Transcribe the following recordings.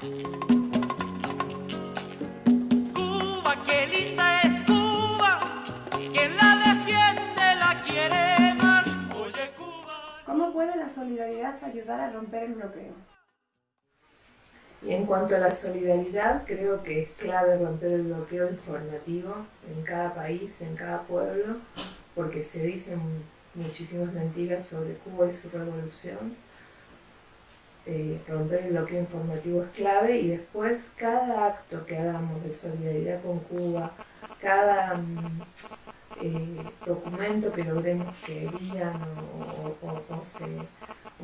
Cuba, qué linda es Cuba, quien la defiende la quiere más. Oye Cuba. ¿Cómo puede la solidaridad ayudar a romper el bloqueo? Y en cuanto a la solidaridad, creo que es clave romper el bloqueo informativo en cada país, en cada pueblo, porque se dicen muchísimas mentiras sobre Cuba y su revolución. Eh, romper el bloqueo informativo es clave y después cada acto que hagamos de solidaridad con Cuba, cada mm, eh, documento que logremos que digan o, o, o se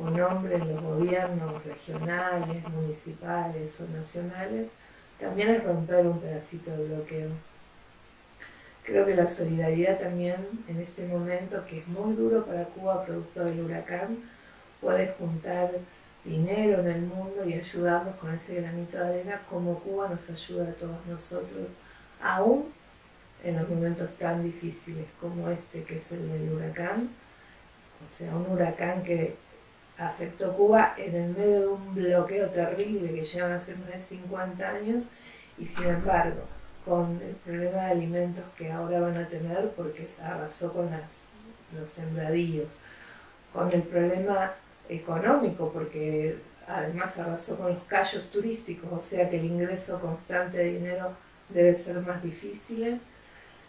o nombren los gobiernos regionales, municipales o nacionales, también es romper un pedacito de bloqueo. Creo que la solidaridad también en este momento, que es muy duro para Cuba producto del huracán, puede juntar dinero en el mundo y ayudarnos con ese granito de arena como Cuba nos ayuda a todos nosotros, aún en los momentos tan difíciles como este que es el del huracán. O sea, un huracán que afectó Cuba en el medio de un bloqueo terrible que llevan hace más de 50 años y sin embargo con el problema de alimentos que ahora van a tener porque se arrasó con los sembradíos, con el problema económico porque además arrasó con los callos turísticos, o sea que el ingreso constante de dinero debe ser más difícil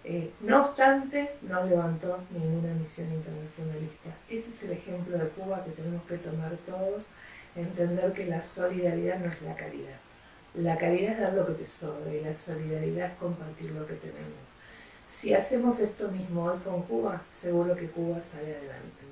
eh, no obstante, no levantó ninguna misión internacionalista. Ese es el ejemplo de Cuba que tenemos que tomar todos, entender que la solidaridad no es la caridad. La caridad es dar lo que te sobra y la solidaridad es compartir lo que tenemos. Si hacemos esto mismo hoy con Cuba, seguro que Cuba sale adelante.